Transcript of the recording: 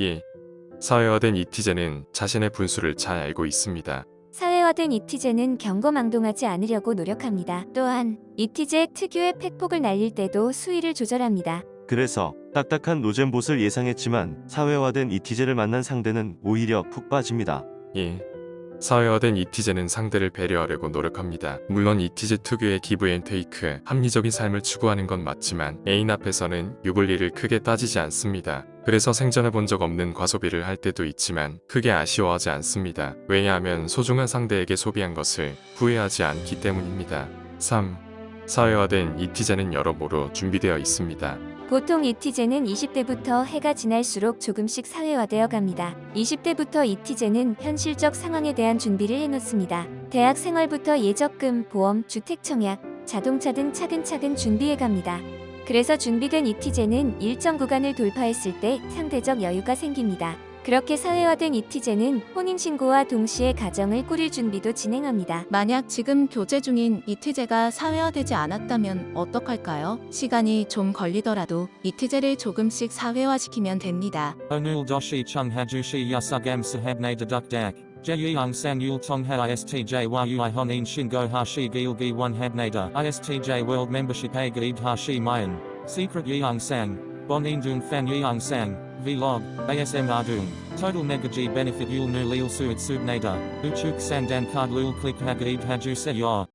예. 사회화된 이티제는 자신의 분수를 잘 알고 있습니다. 사회화된 이티제는 경거망동하지 않으려고 노력합니다. 또한 이티제 특유의 팩폭을 날릴 때도 수위를 조절합니다. 그래서 딱딱한 노잼봇을 예상했지만 사회화된 이티제를 만난 상대는 오히려 푹 빠집니다. 예. 사회화된 이티제는 상대를 배려하려고 노력합니다. 물론 이티제 특유의 기브앤테이크, 합리적인 삶을 추구하는 건 맞지만 애인 앞에서는 유불리를 크게 따지지 않습니다. 그래서 생전해 본적 없는 과소비를 할 때도 있지만 크게 아쉬워하지 않습니다. 왜냐하면 소중한 상대에게 소비한 것을 후회하지 않기 때문입니다. 3. 사회화된 이티제는 여러모로 준비되어 있습니다. 보통 이티제는 20대부터 해가 지날수록 조금씩 사회화되어 갑니다. 20대부터 이티제는 현실적 상황에 대한 준비를 해놓습니다. 대학 생활부터 예적금, 보험, 주택 청약, 자동차 등 차근차근 준비해 갑니다. 그래서 준비된 이티제는 일정 구간을 돌파했을 때 상대적 여유가 생깁니다. 그렇게 사회화된 이티제는 혼인신고와 동시에 가정을 꾸릴 준비도 진행합니다. 만약 지금 교제 중인 이티제가 사회화되지 않았다면 어떡할까요? 시간이 좀 걸리더라도 이티제를 조금씩 사회화시키면 됩니다. Yasugam sahabne deduk dak. Jeyung sang yul tong ha istj yui honin shingo hashi gilgi one habnada. Istj world membership a gaid hashi mayan. Secret yeung sang. Bonin dung fan yeung sang. Vlog. ASM ardung. Total negaji benefit yul nu lil suit subnada. Uchuk sandan card lul click hagaid haju se.